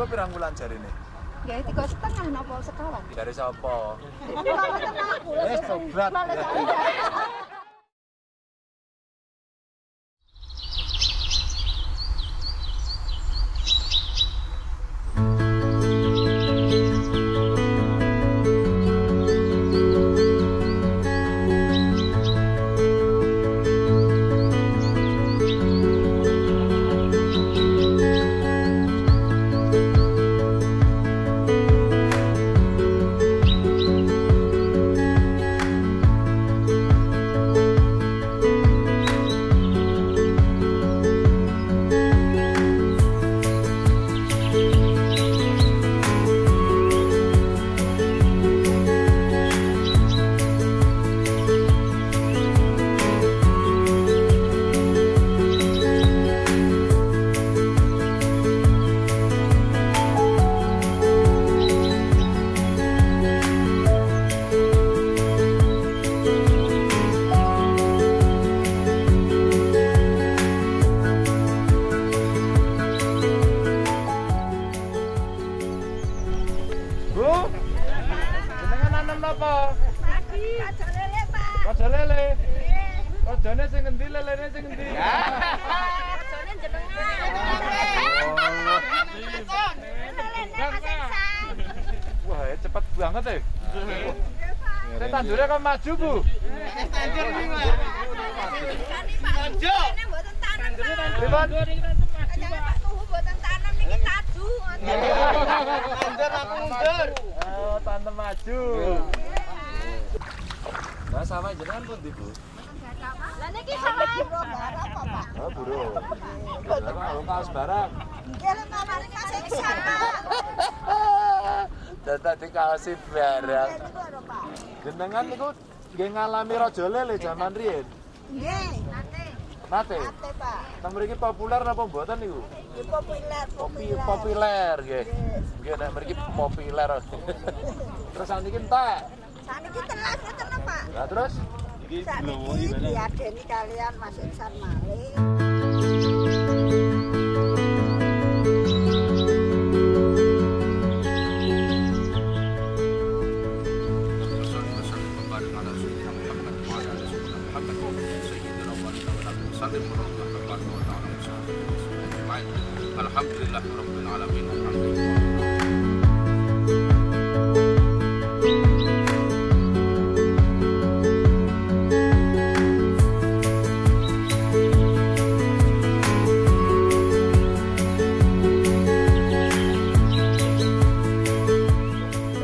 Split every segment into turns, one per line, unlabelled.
Engko pirang bulan jarine?
Ya tiga setengah napa sekawan.
Dari sapa?
Aku.
Wis tobat. Jenengan nanam napa?
Aja lele, Pak.
Raja lele. Rajane sing endi lelene sing endi?
Ajane jenengan. Lelene kasengsan.
Wah, ya cepet banget ya. Saya tandurnya kan maju, Bu.
Tandur iki, Pak. Tandur. Ini mboten tanam, Pak.
Pripun?
Jangan Pak
aku mundur. Oh, tante maju. Nah, sama jenengan pun di, Bu.
Lah niki sama apa, Pak?
Oh, burung. Lah kok kaos barang. Kaosi barang. Jenengan niku nggih ngalami raja lele zaman riyen.
Nggih, nate.
Nate.
Nate, Pak.
Mriki populer napa mboten niku?
Populer,
Popi
populer.
populer nggih. Nggih nek mriki populer. Terus saniki entek.
Saniki telas ngeten lho, Pak.
Lah terus
Saniki diadeni kalian Mas Iksan Malik.
Alhamdulillah Rabbil Alamin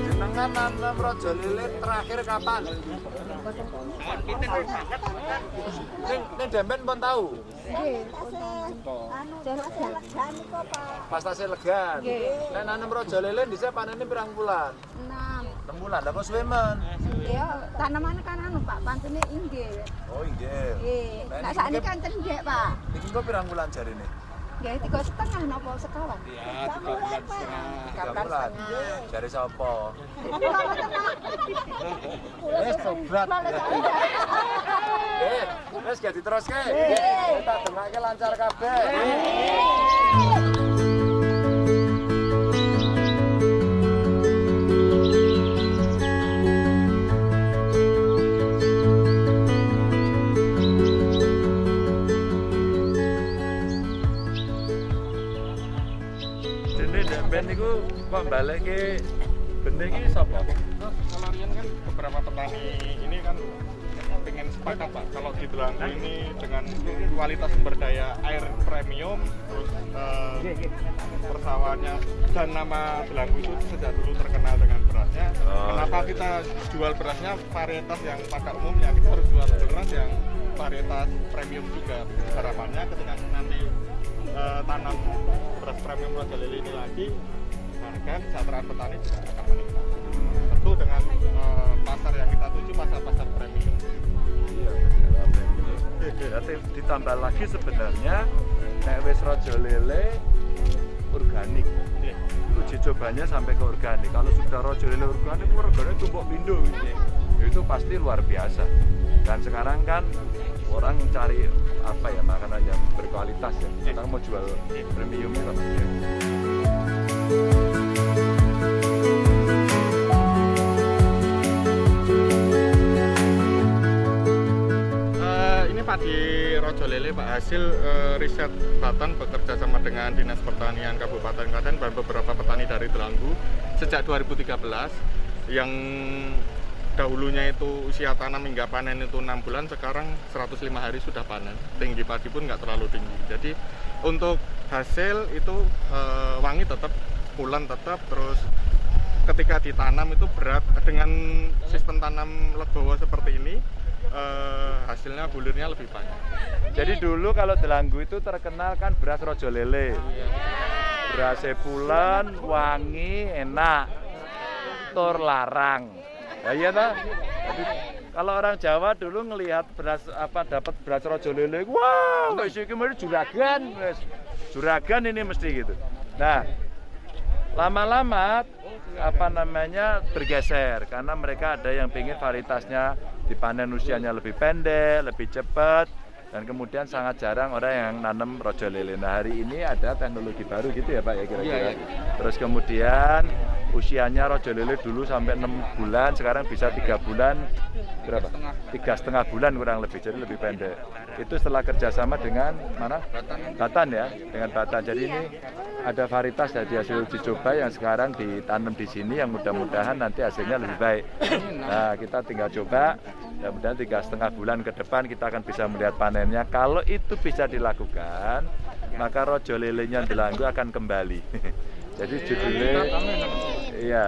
jenengan nanam raja lele terakhir kapan? Ning ning Demben pun tahu.
Nggih, anu jan niku, Pak.
Pas tasih legan. Nek nanam raja lele dhisik panene pirang bulan?
Enam.
6 bulan. Lah kok suwe men?
Ya, tanaman kan anu, Pak, inggih.
Oh inggih.
Nggih. Nek
ini
sakniki kan cendhek, Pak.
Niki kok pirang bulan jarine?
Nggih, tiga setengah napa sekawan.
Ya, tiga bulan setengah
Tiga bulan.
Mboten aku.
Wis tobat. Eh, diteruske. Tak dengake lancar kabeh. Demben niku kok balekke benih iki sapa?
Kalau Rian kan beberapa petani. Ini kan pengen sepakat Pak. Kalau di Delanggu ini dengan kualitas sumber daya air premium terus eh, persawahannya dan nama Delanggu itu sejak dulu terkenal dengan berasnya.
Oh,
kenapa
iya.
kita jual berasnya? Varietas yang pada umumnya. Kita harus jual beras yang varietas premium juga. Harapannya ketika tanam beras premium Raja Lili ini lagi harga kesejahteraan petani juga akan meningkat tentu dengan eh, pasar yang kita tuju pasar-pasar premium
Iya, Berarti ditambah lagi sebenarnya nek wis raja lele organik.
Iya.
Uji cobanya sampai ke organik. Kalau sudah raja lele organik, itu regane tumpuk pindo. Itu pasti luar biasa. Dan sekarang kan orang cari apa ya makanan yang berkualitas ya. Kita mau jual iya. premiumnya ya. Iya.
Eh, ini Pak di Rojo Lele Pak. Hasil e, riset Batan bekerja sama dengan Dinas Pertanian Kabupaten Klaten dan beberapa petani dari Telanggu sejak 2013 yang dahulunya itu usia tanam hingga panen itu enam bulan sekarang 105 hari sudah panen tinggi padi pun nggak terlalu tinggi jadi untuk hasil itu eh, wangi tetap pulen tetap terus ketika ditanam itu berat dengan sistem tanam legowo seperti ini eh, hasilnya bulirnya lebih banyak
Jadi dulu kalau Delanggu itu terkenal kan beras rojo lele. Beras pulen, wangi, enak. Tur larang. Ya iya? Jadi, kalau orang Jawa dulu ngelihat beras apa dapat beras rojo lele, wah, wis iki juragan, wis. Juragan ini mesti gitu. Nah, lama-lama apa namanya bergeser karena mereka ada yang ingin varietasnya dipanen usianya lebih pendek, lebih cepat dan kemudian sangat jarang orang yang nanam rojo lele. Nah hari ini ada teknologi baru gitu ya Pak ya kira-kira.
Iya, iya.
Terus kemudian usianya rojo lele dulu sampai enam bulan, sekarang bisa tiga bulan berapa? Tiga setengah bulan kurang lebih, jadi lebih pendek. Itu setelah kerjasama dengan mana?
Batan.
Batan ya, dengan Batan. Jadi ini ada varietas dari hasil uji coba yang sekarang ditanam di sini yang mudah-mudahan nanti hasilnya lebih baik. Nah kita tinggal coba, mudah-mudahan tiga setengah bulan ke depan kita akan bisa melihat panennya. Kalau itu bisa dilakukan, maka rojo lelenya Delanggu akan kembali. Jadi judulnya, iya.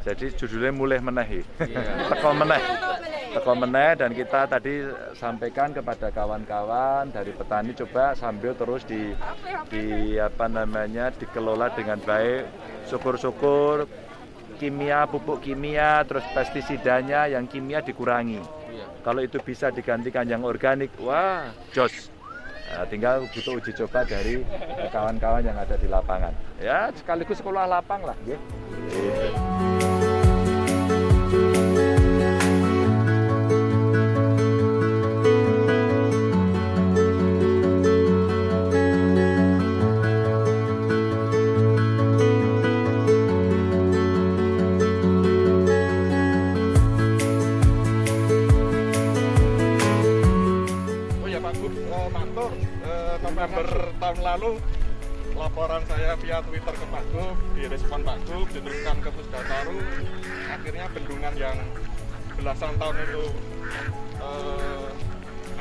Jadi judulnya mulai menehi, teko meneh, teko meneh dan kita tadi sampaikan kepada kawan-kawan dari petani coba sambil terus di, di apa namanya dikelola dengan baik, syukur-syukur kimia pupuk kimia terus pestisidanya yang kimia dikurangi.
Iya.
Kalau itu bisa digantikan yang organik, wah jos. Nah, tinggal butuh uji coba dari kawan-kawan yang ada di lapangan. Ya sekaligus sekolah lapang lah,
ya Pak Gub, eh, Mantur, eh, November tahun lalu laporan saya via Twitter ke Pak Gub, direspon Pak Gub, diteruskan ke Pusdataru, akhirnya bendungan yang belasan tahun itu eh,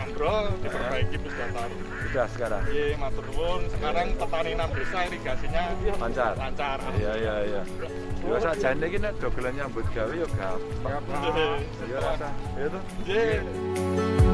ambrol diperbaiki Pusdataru.
Sudah sekarang.
Iya, matur nuwun. Sekarang petani enam desa irigasinya
Lancar.
lancar.
Iya iya iya. Yo sakjane iki nek dogelan nyambut gawe yo gampang.
Iya.
Rasa. Iya tuh.
Iya.